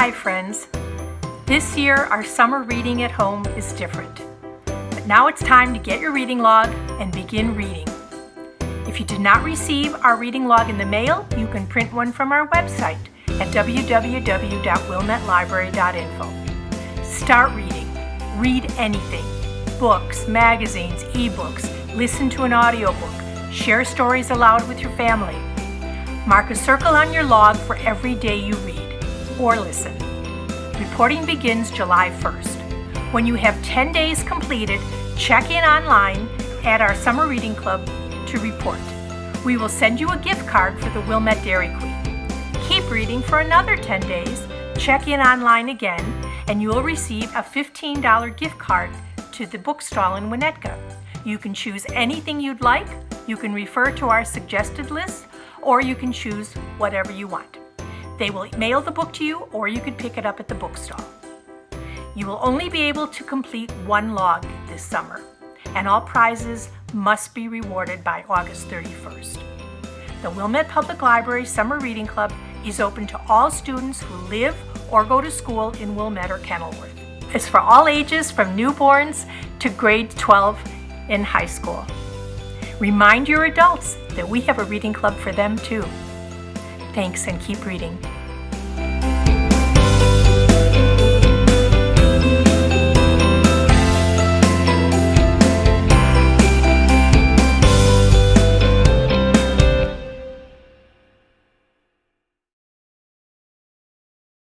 Hi friends. This year our summer reading at home is different. But now it's time to get your reading log and begin reading. If you did not receive our reading log in the mail, you can print one from our website at www.wilmettelibrary.info. Start reading. Read anything. Books, magazines, ebooks. Listen to an audiobook. Share stories aloud with your family. Mark a circle on your log for every day you read or listen. Reporting begins July 1st. When you have 10 days completed, check in online at our Summer Reading Club to report. We will send you a gift card for the Wilmette Dairy Queen. Keep reading for another 10 days, check in online again, and you will receive a $15 gift card to the bookstall in Winnetka. You can choose anything you'd like, you can refer to our suggested list, or you can choose whatever you want. They will mail the book to you or you can pick it up at the bookstall. You will only be able to complete one log this summer, and all prizes must be rewarded by August 31st. The Wilmette Public Library Summer Reading Club is open to all students who live or go to school in Wilmette or Kenilworth. It's for all ages from newborns to grade 12 in high school. Remind your adults that we have a reading club for them too. Thanks and keep reading.